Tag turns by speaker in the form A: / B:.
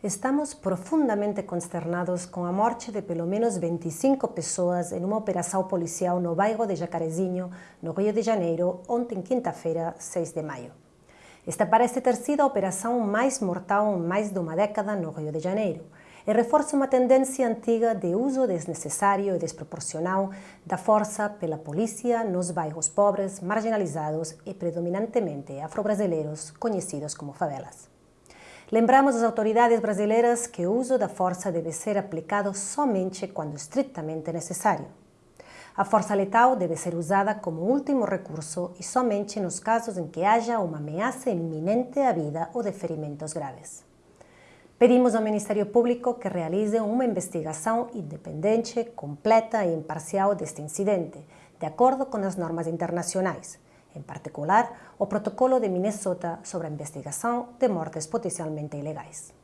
A: Estamos profundamente consternados com a morte de pelo menos 25 pessoas em uma operação policial no bairro de Jacarezinho, no Rio de Janeiro, ontem quinta-feira, 6 de maio. Esta parece ter sido a operação mais mortal em mais de uma década no Rio de Janeiro e reforça uma tendência antiga de uso desnecessário e desproporcional da força pela polícia nos bairros pobres, marginalizados e predominantemente afro-brasileiros, conhecidos como favelas. Lembramos às autoridades brasileiras que o uso da força deve ser aplicado somente quando estritamente necessário. A força letal deve ser usada como último recurso e somente nos casos em que haja uma ameaça iminente à vida ou de ferimentos graves. Pedimos ao Ministério Público que realize uma investigação independente, completa e imparcial deste incidente, de acordo com as normas internacionais, en particular o protocolo de Minnesota sobre a investigação de mortes potencialmente ilegais.